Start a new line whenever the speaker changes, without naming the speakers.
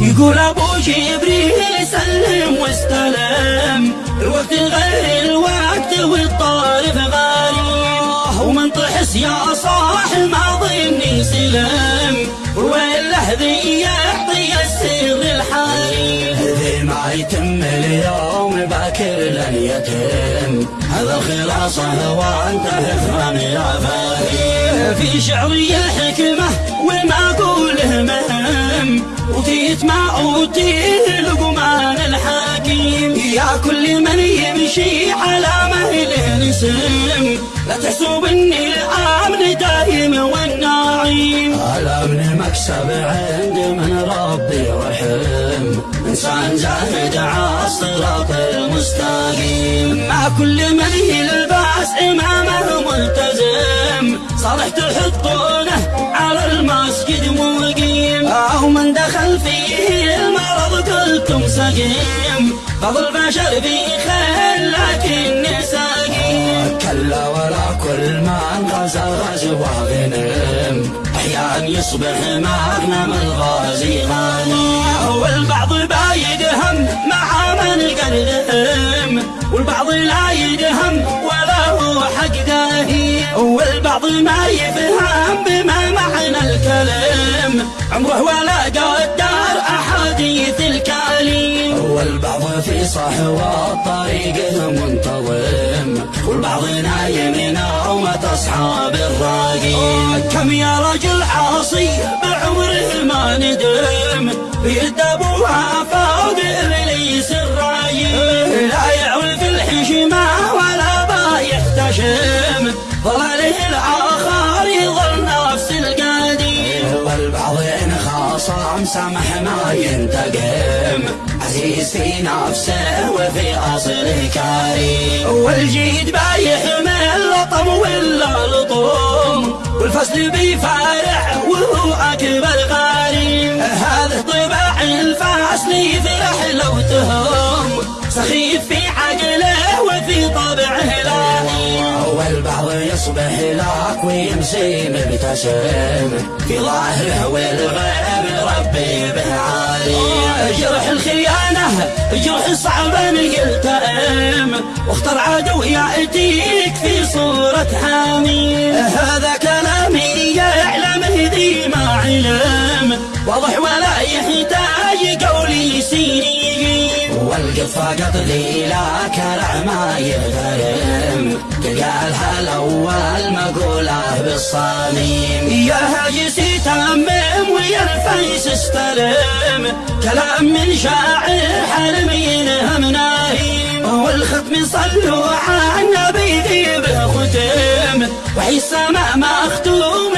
يقول أبو جبريل سلم واستلم. الوقت غير الوقت والطارف غالي. ومن طحس يا صاح ما ظني سلم وين ذي يعطي السر الحالي؟ ذي ما يتم اليوم باكر لن يتم. هذا الخلاصة وانت افهم يا فهيم في شعري الحكمة وما وتيت ما اوتيه لقمان الحكيم يا كل من يمشي على مهل نسم لا تحسب اني الأمن دايم والنعيم الامن مكسب عند من ربي رحم. إنسان زاهد على الصراط المستقيم. ما كل من يلبس إمامه ملتزم صالح تحطونه على المسجد مقيم. أو من دخل فيه المرض قلتم سقيم بعض البشر في خير لكن سقيم كلا ولا كل من غزا غزوة غنم أحيانا يصبح مغنم الغازي غني والبعض بايد هم مع من قدهم والبعض لا يدهم ولا هو حق داهي. والبعض ما يفهم عمره ولا قدر احاديث الكليم والبعض في صحوة طريقه منتظم والبعض نايم نومة أصحاب الراقين كم يا رجل عاصي بعمره ما ندم. بيد أبوها سمح ما ينتقم. عزيز في نفسه وفي أصله كريم. والجيد بيحمل لطم ولا لطم والفصل بيفارع وهو أكبر غريم. هذا طباع الفصل يفرح لو تهم سخيف في يصبح لك ويمشي مبتسم في ظاهره والغيب ربي به عالي جرح الخيانة جرح صعب ان يلتئم واختر عدو يأتيك في صورة حامي. هذا كلامي يعلم ذي ما علم. واضح ولا يحتاج قولي سيني. والقفة قتلي لا كرع ما يغرم أول ما بالصميم. يا هاجسي تمم ويا الفيس استلم. كلام من شاعر حرمي ينهم نايم والختم صلوا على النبي ذي بختم وعيسى ما مختوم